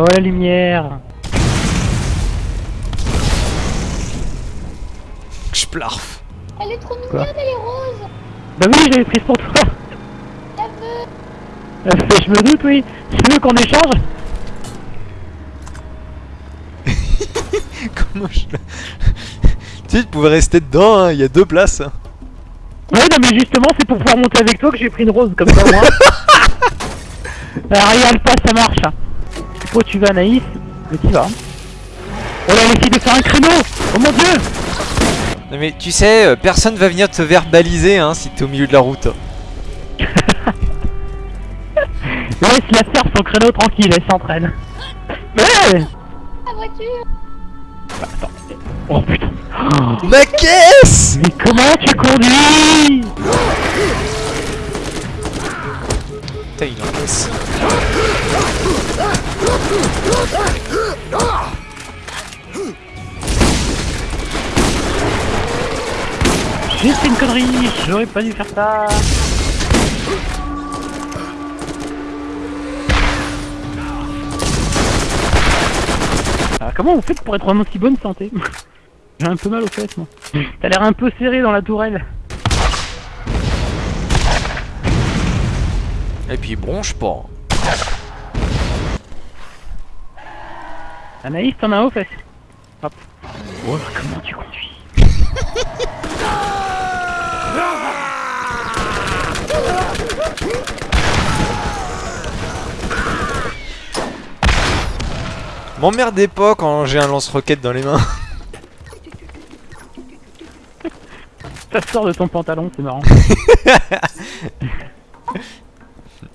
Oh la lumière Je plarf. Elle est trop Quoi mignonne, elle est rose. Bah oui, j'avais pris pour toi La veux. Euh, Je me doute, oui. Tu veux qu'on échange Comment je... tu sais, tu pouvais rester dedans, hein, il y a deux places. hein. Ouais, non, mais justement, c'est pour pouvoir monter avec toi que j'ai pris une rose, comme ça, moi. Ah, regarde pas, ça marche. Pourquoi tu vas, Naïs Mais tu vas. hein. Oh là, essaye de faire un créneau Oh mon dieu Non mais tu sais, euh, personne va venir te verbaliser hein, si t'es au milieu de la route. Laisse-la faire son créneau tranquille, elle s'entraîne. Ouais La voiture. Oh putain Oh, Ma caisse Mais comment tu conduis J'ai fait une connerie, j'aurais pas dû faire ça. Ah, comment vous faites pour être en aussi bonne santé? J'ai un peu mal aux fesses, moi. T'as l'air un peu serré dans la tourelle. Et puis bronche pas. Anaïs, t'en as aux fesses. Hop. Oh, comment tu conduis M'emmerdez pas quand j'ai un lance-roquette dans les mains. Ça sort de ton pantalon, c'est marrant.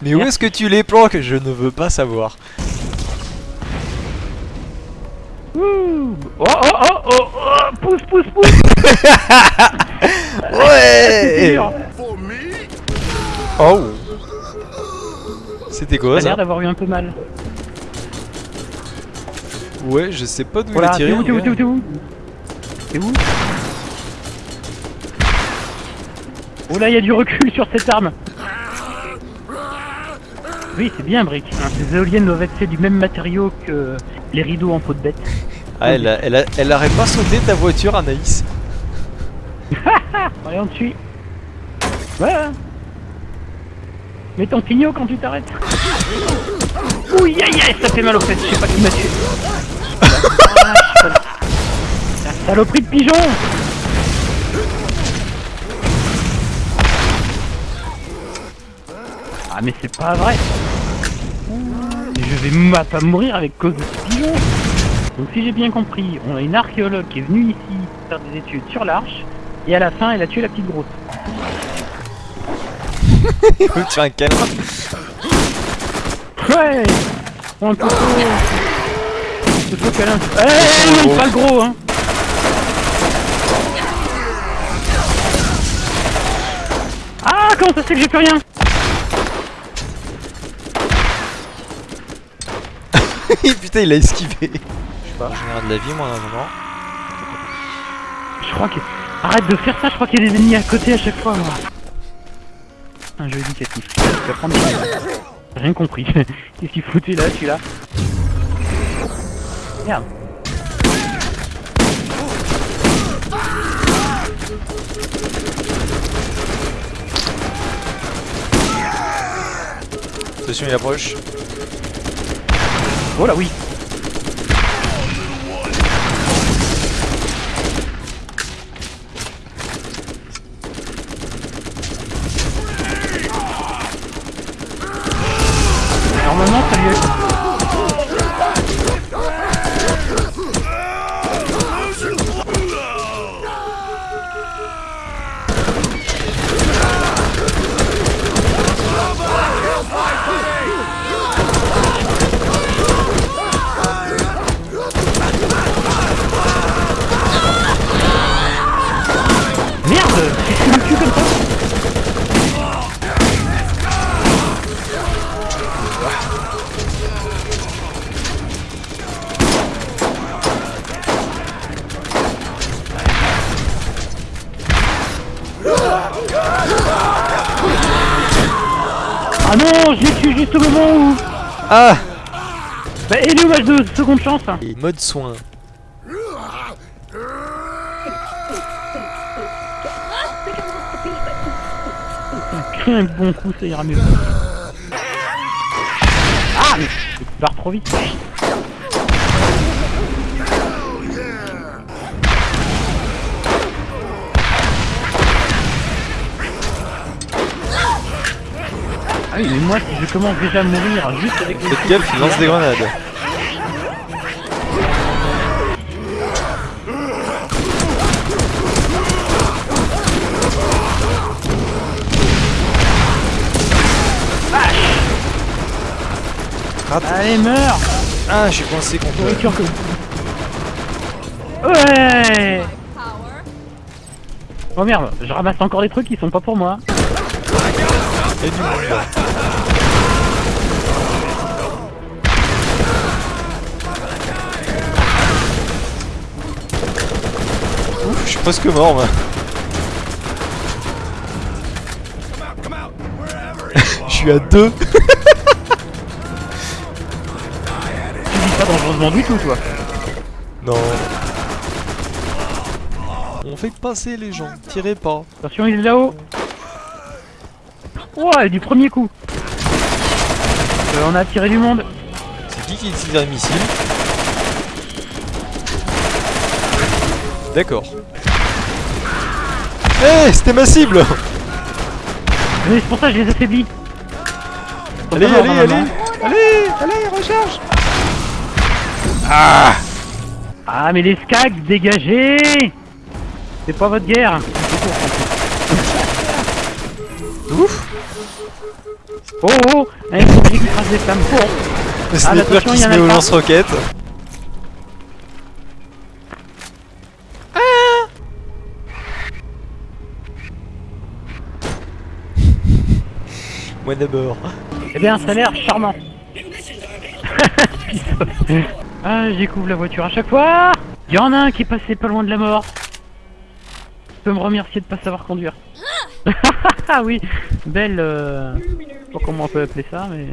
Mais où est-ce que tu les planques? Je ne veux pas savoir. Ouh. Oh oh oh oh oh Pousse, pousse, pousse Ouais. Oh C'était quoi T'as l'air ça? d'avoir eu un peu mal. Ouais, je sais pas d'où il a tiré. t'es où, t'es où, t'es où? T'es où? Oh là, il y a du recul sur cette arme Oui, c'est bien, Brick. Hein, ces éoliennes doivent être faites du même matériau que les rideaux en peau de bête. Ah, elle, a, elle, a, elle aurait pas sauté ta voiture, Anaïs. Allez, on te suit. Ouais hein. Mets ton pignot quand tu t'arrêtes. Ouh, aïe, aïe, ça fait mal aux fesses, je sais pas qui m'a tué. Ah. La saloperie de pigeon Ah mais c'est pas vrai. Je vais ma- pas mourir avec cause de ce pigeon Donc si j'ai bien compris, on a une archéologue qui est venue ici faire des études sur l'arche, et à la fin elle a tué la petite grosse. Te faire un câlin. Ouais. Prends un poteau Poteau câlin Eh non, pas le gros hein. Ah comment ça se fait que j'ai plus rien? Putain, il a esquivé. Je sais pas, je regarde la vie, moi, à un moment. Je crois que... Arrête de faire ça, je crois qu'il y a des ennemis à côté à chaque fois moi. Un jeu éducatif. Tu vas prendre des- J'ai rien compris. Qu'est-ce qu'il foutait là, celui-là Merde. Attention, il approche. Oh là oui. Normalement ça lui Ah non, je l'ai tué juste au moment où... Ah Bah, et match de seconde chance hein. Et mode soin. Un bon coup, ça ira mieux. Ah mais tu pars trop vite. Ah oui mais moi je commence déjà à mourir juste avec les Faites gaffe, il lance des grenades. Rate. Allez meurs Ah, je suis coincé contre. Nourriture que... Ouais Oh merde, je ramasse encore des trucs qui sont pas pour moi. A du monde. Ouf, suis presque mort moi. Je suis à deux. Tu vis pas dangereusement du tout toi. Non. On fait passer les gens, tirez pas. Attention il est là-haut. Ouais, du premier coup. Euh, on a tiré du monde. C'est qui qui utilise un missile? D'accord. Eh, c'était ma cible Mais c'est pour ça que je les affaiblis. Allez, allez, allez. Allez, allez, recharge Ah Ah mais les skags, dégagez C'est pas votre guerre Ouf Oh oh Allez, faut que j'écrase les flammes. Oh. Le Ah, sniper attention, qui se met au pas. D'abord. Eh bien, ça a l'air charmant. ah, je découvre la voiture à chaque fois. Il y en a un qui est passé pas loin de la mort. Tu peux me remercier de pas savoir conduire. Ah oui, belle. Euh... Je sais pas comment on peut appeler ça, mais.